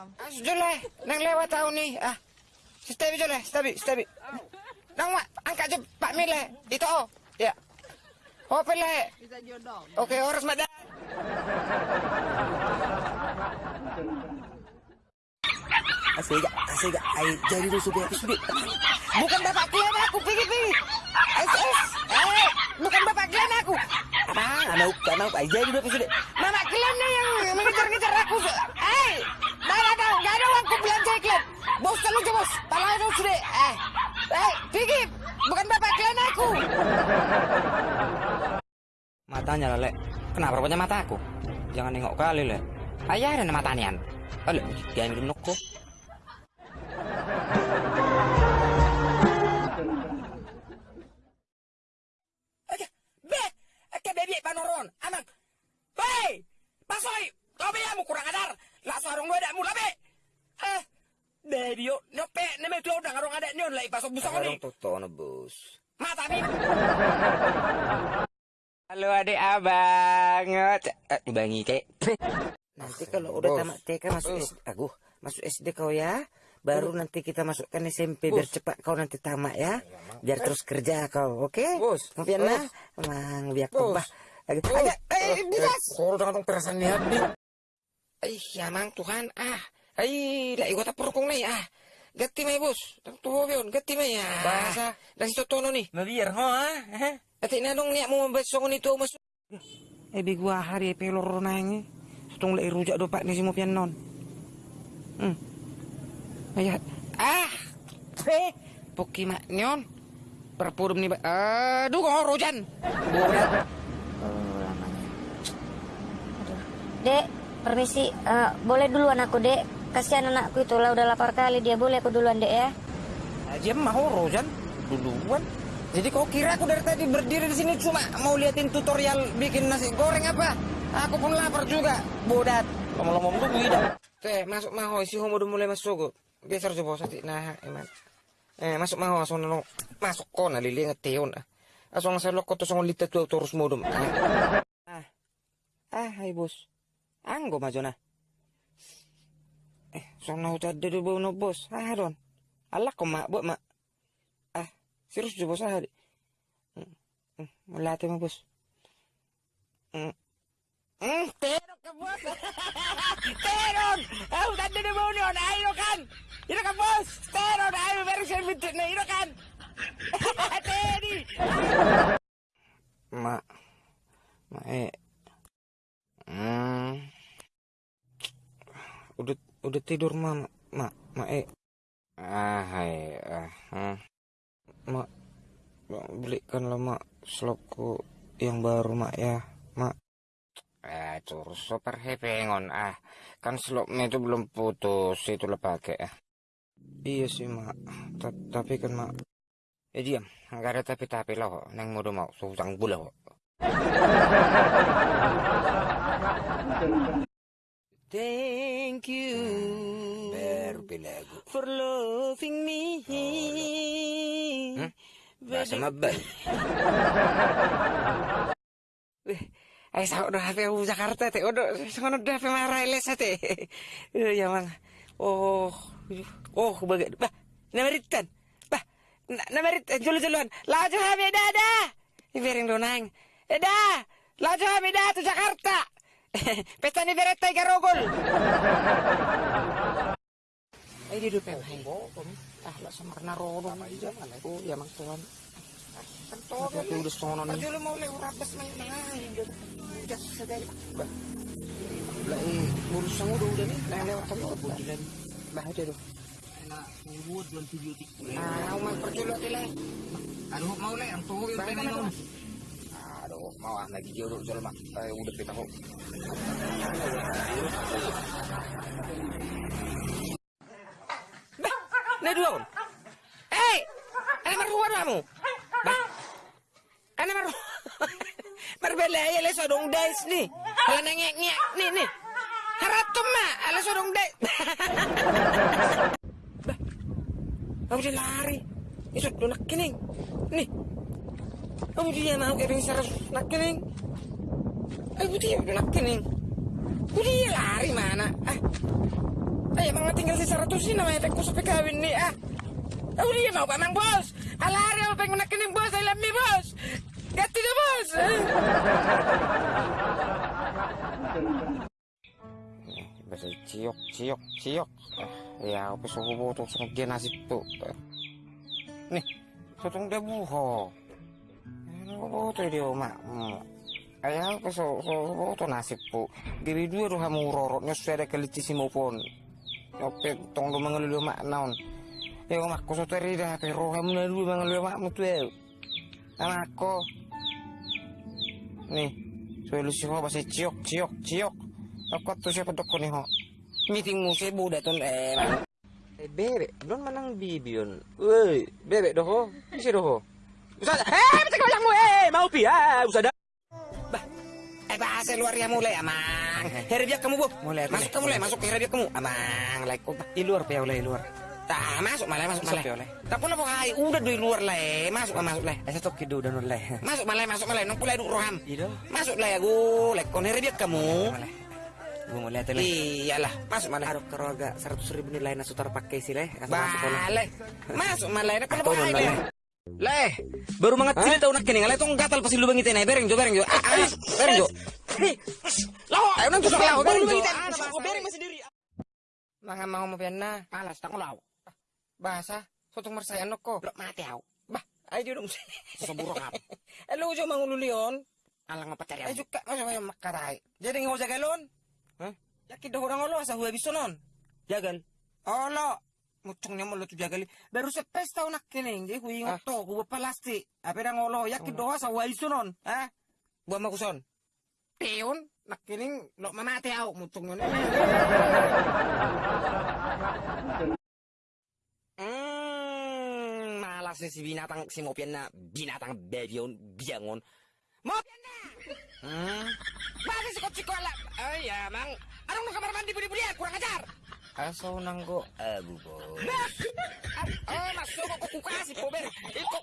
Ah, sejole, nang lewat tahun nih. Ah, stabi jole, stabi, stabi. Nang mak, angkat je Pak Mile. Itu oh, ya. Oh, pele. Bisa jodoh. Oke, harus madan. Kasih gak, kasih gak. Ay, jadi lu sudah, sudah. Bukan bapak kalian aku, pergi pergi. SS, eh, bukan bapak kalian aku. Abang, anak, anak, ay, jadi lu sudah. Mama kalian yang mengejar-ngejar aku. Eh, mana tahu, gak ada uangku belanja Bos terlalu bos, paling itu sudah. Eh, eh, pergi. Bukan bapak kalian aku. Matanya lah, Lek. Kenapa rupanya mata aku? Jangan nengok kali, Lek. Ayah ada mata nian. Oleh, jangan minum noko. Ngarong ada nyon lah pasok busang ni. Toto, bos. Mata bi. Halo adik abang. Eh, bangi kek. Nanti kalau udah tamat TK masuk SD, aku masuk SD kau ya. Baru nanti kita masukkan SMP biar cepat kau nanti tamat ya. Biar terus kerja kau, oke? Bos. Mungkin nah, emang biar kebah. Agak, Agak, eh, bilas. Kau udah ngomong perasaan ni habis. Ay, yamang Tuhan, ah. Ay, lah ikut apa rukung nih, ah. Gati may bos. Tuho yun, gati may, ah. Bahasa. Dan si Totono nih. Mabir ho ha. Ati na nung niya mo mabasong nito, mas. Eh bi gua hari pelor nang. Tung lai rujak do pak ni si pian non. Hmm. Ayat. Ah, Eh, Puki mak nyon. Perpudum nih, ba- aduh, kok rojan. Aduh. Dek, permisi. Eh, boleh duluan aku, Dek. Kasihan anakku itu lah udah lapar kali dia. Boleh aku duluan, Dek ya? Aja mau rojan duluan. Jadi kau kira aku dari tadi berdiri di sini cuma mau liatin tutorial bikin nasi goreng apa? Aku pun lapar juga. Bodat. Lama-lama dulu tidak. Teh, masuk maho si homo udah mulai masuk kok. Geser coba sati nah eman. Eh, masuk maho asong nano masuk ko na lili ngeteon ah. Asong sa loko to song litet tu terus modum. Ah. ah. Ah, hai bos. Anggo majo na. Eh, song na utad de bo no bos. Ah, ron. Alak ko ma, bo ma. Ah, serius jo bos ah. Hmm, Malate mo bos. Hmm. Hmm, terok bos. terok. Ah, utad de bo no, ayo kan. Iro ka bos. Terok, ayo very sure bitu na iro kan. Teddy. Ma. Ma eh. Hmm. Udah tidur ma, ma, ma eh. Ah, hai, ah, hmm. Mak, mak, belikanlah mak slopku yang baru mak ya, mak. Eh, terus super hepengon ah, kan slopnya itu belum putus, itulah pakai ah. Iya sih mak, Ta- tapi kan mak, eh diam, nggak ada tapi-tapi lah kok, neng mau mau susang gula kok. Thank you baru belagu. for loving me. Hmm? Bahasa mabal. Ay sa udah HP Jakarta te udah sa udah HP marah les te. Ya mang. Oh. Oh baga. Bah, nameritan. Bah, nameritan julu-juluan. Laju HP dada. Ibering donang. Eda. Laju HP dada tu Jakarta. Pesta ni bereta garogol. Ay di dupe hay. Ah, la sa marna rodo. Oh, ya mang tuan. Tapi udah sono nih. Aduh mau lewat rabas main main. Udah sedai. Bah. Lah eh, urusan udah udah nih. Nah, lewat tadi udah bulan. Bah aja tuh. Nah, buat antibiotik. Ah, mau perjulo tile. Aduh, mau le, ang tuho yung ah lagi jodoh mak. Eh, udah kita kok. Nah dua. Eh, ana maruwa kamu. Bah. Ana maru. Marbela ya le sodong dance nih. Ala nengek ngek nih nih. Haratum ma, ala sodong dance. Bah. Kamu lari. Do nak kining. Nih. Kamu dia mau kering sarap nak kining. Aku dia nak kining. Aku dia lari mana? Ah. Ayo kasih seratus ini namanya tengku sampai kawin nih ah. Oh dia mau pamang bos. Alari apa pengen nak kening bos, I love bos. Ganti dah bos. Basa ciok ciok ciok. Ya apa suhu botol sama dia nasi tu. Nih, sotong dia buho. Botol dia mak. Ayah apa so so botol nasi pu. Giri dua roh kamu rorotnya sudah ada kelici pun. Oke, tong lu mengeluh mak naon. Ya ko so teri dah pero kamu na dulu mengeluh mak mutu ya. Anak ko. Nih, solusi ho basi ciok ciok ciok. Aku tuh siapa dok nih ho. Meeting musim budak tuh. Eh, bebek, belum menang bibion. Woi, bebek doho, isi doho. Usah, eh, betul kau yang mu, eh, mau pi, usah dah. Bah, eh, bahasa luar ya mulai, amang. Heri dia kamu bu, Mulai, masuk kamu mulai, masuk heri dia kamu, amang, like kau. Di luar pe oleh luar. Tah, masuk malah, masuk malah. ya. Tak pun apa hai, udah dari luar lah, eh. masuk masuk lah. Eh, satu kido dan oleh. Masuk malah, masuk malah, nang pulai duk roham. Ido. Masuk lah ya, gu, like kau heri dia kamu. Oleh. Gue mau lihat oleh. Iyalah, masuk malah. Kalau agak seratus ribu nilai nasutar pakai sih leh. Masuk. Balik, masuk malah, nak non, hai, Leh. Leh, baru mangat sini tahu nak kini, ngalai tong gatal pasti lubang itu nih, bereng jo, bereng jo, ah, ah, bereng jo. Lawa, ayo nang tusuk lawa, bereng jo. Bereng masih diri. Mga mau mo na, alas tak law. Bahasa, sotong marsayan ko. Lo mati aw. Bah, ay di dong. Soburo ka. Elo jo mangululion. Alang mapatari Ay juga, masuk kayo makaray. Jadi ngaw jagalon. Hah? Yakin daw orang lo asa huwa biso non. Jagal. Olo. Mucung niya mo lo tu jagali. Baru sa pesta nak kining, di huwi ngot to, kuwa palasti. Ape na ngolo, yakin daw sa huwa biso non. Ha? Buwa makuson. Piyon, nak kining, lo mamati aw. Mucung niya Hmm, malas si binatang si Mopian na binatang bebion biangon. Mopian na! Hmm? Bakit si Kola? Ay, ya, mang. Anong nang kamar mandi budi-budi ya? Kurang ajar. Aso nanggo abu bo. Oh, masuk kok kuka si Pober. Iko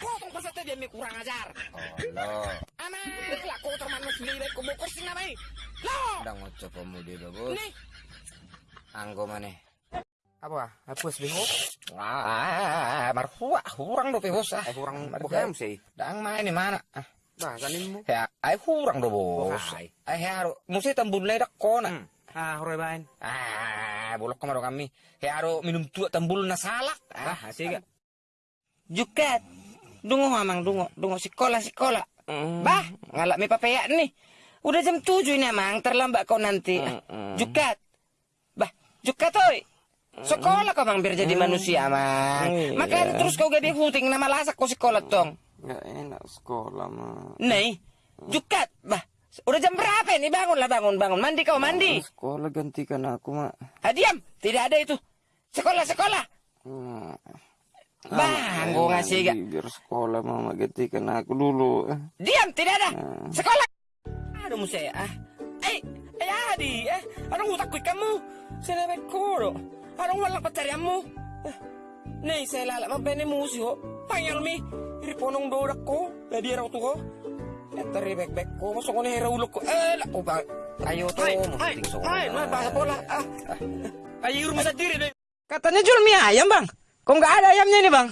potong peserta dia mi kurang ajar. Olo. Ama, lah kau termanus lihat kau bokor sih namanya. Lo, Udah ngoco pemudi bagus. nih. Anggo maneh. Apa? Hapus bingung? Ah, marhua, kurang do pehos ah. Kurang Bukan. sih. Dang main di mana? Ah. Mo. Ya, ay kurang do bos. Ay haro, musi tambun lay dak kona. Ah, horoy bain. Ah, bulok kamaro kami. Haro minum tua tambul na salak. Ah, Ah, sige. jukat. Dungo amang dungo, dungo sekolah sekolah. Mm. Bah, ngalak mi papaya nih. Udah jam 7 ini amang, terlambat kau nanti. Jukat. Bah, jukat oi. Sekolah kau bang biar jadi manusia amang. Iya. Makanya terus kau gabi huting nama lasak kau sekolah tong. Gak enak sekolah mah. Nih, jukat. Bah, udah jam berapa ini? Bangunlah, bangun, bangun. Mandi kau, mandi. Sekolah gantikan aku mak. Ah, diam. Tidak ada itu. Sekolah, sekolah. Hmm. Bang, gua ngasih gak? Biar sekolah mama gantikan aku dulu. Diam, tidak ada. Sekolah. Aduh, musa ya. Ah. Eh, eh, Adi. Eh, utak kuy kamu? Sinabi ko, Anong walang patsaryamu? Eh, Nih, saya lalak mabene musyo. Panyal mi. Iriponong dodak ko. Ladi raw to Eto ribek-bek ko. Masuk ko na ko. Eh, lako ba? Ayo tuh, Ay, mau ay, may bahasa bola. Ah. Ay, rumah sendiri deh. Katanya jual mie ayam, Bang. Kok nggak ada ayamnya nih, Bang?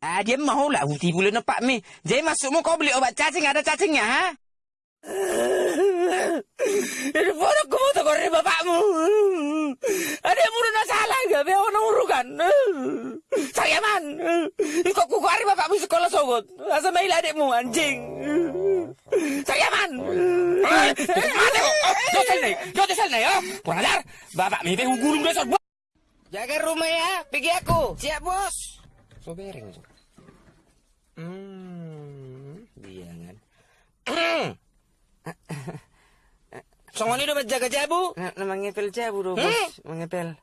Ah, dia mau lah. Uti boleh nempak mie. Jadi masukmu kau beli obat cacing, ada cacingnya, ha? Ini bodoh kamu tuh dari bapakmu. Ada yang udah salah nggak? Biar orang urukan. Saya man. Kok kuku hari bapakmu sekolah sogot. Asa mail adikmu anjing. Saya man. Mati kok. Jauh sel nih. Jauh sel nih ya. Kurang ajar. Bapak mimpi gulung besok. Jaga rumah ya. Pergi aku. Siap bos. So bereng. Hmm. Biangan. Songon ini udah jaga jabu. Nah mangepel jabu do, Hmm? bos. Mangepel.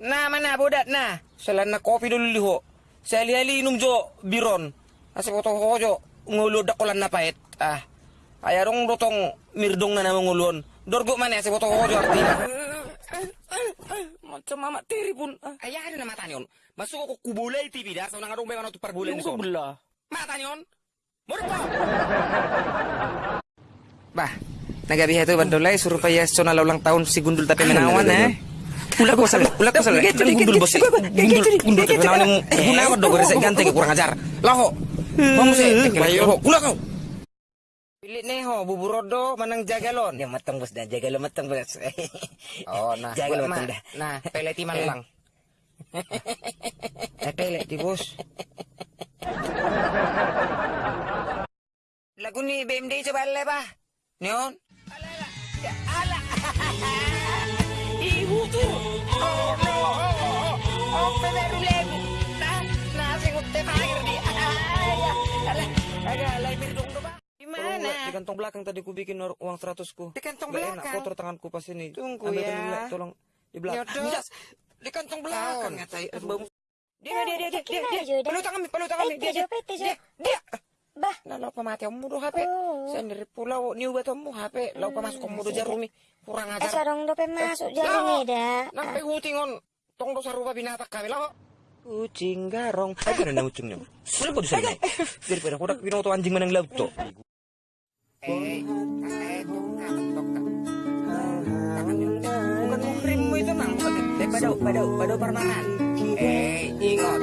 Nah, mana bodat nah. Selana kopi dulu liho. Saya lihat inum jo biron. Asik foto hojo ngulu dakolan na pait. Ah. Ayarong dotong mirdong na namang ngulon. Dorgo mana asik foto hojo artinya. Macam mama tiri pun. Ayah ada nama tanyon. Masuk ko kubulay TV dah. Sa nang adong bengan tu parbulan ni so. Belah. Mata tanyon. Murpo. Bah, nagabiha itu bandolay suruh payah sona ulang tahun si gundul tapi menawan eh. Pula kau salah, pula kau salah. Gundul bos, gundul, gundul. Kenapa nih? Guna apa dong? Resek ganteng kurang ajar. Lah ho, kamu sih, ayo ho, pula kau. Pilih nih ho, bubur rodo, manang jagalon. Dia matang bos dah jaga lo matang bos. Oh, nah, Jaga lo buat matang dah. Nah, peleti malang. Eh, pelet di bos. Lagu ni BMD coba le bah. Neon. Ya, ala. Kantong belakang tadi ku bikin uang seratus ku. Di kantong enak, belakang? kotor tanganku pas ini. Tunggu Ambil ya. tadi, Le, tolong di belakang. Nyodot. Di kantong belakang ya tay. Aduh. Dia dia dia dia dia. Ayo. Peluk tangan, peluk tangan Eh, dia. Dia. eh. Dia. Dia. Bah, Lah lupa mati kamu do HP. Oh. Sendiri pulau niu batamu HP. Lupa masuk kamu do jarumi. Kurang eh ajar. sarong dope masuk Lah, jarum dah. Nampai hutingon. Tong do sarupa binatang kami lah. Kucing garong. Ay, ganun na ucing niyo. Wala po doon sa inyo. Daripada ko na pinoto anjing manang laut to. Eh, eh, bukan tok. Tangan bukan muhrim mu itu nang. Eh, badau, badau. Eh, ingat,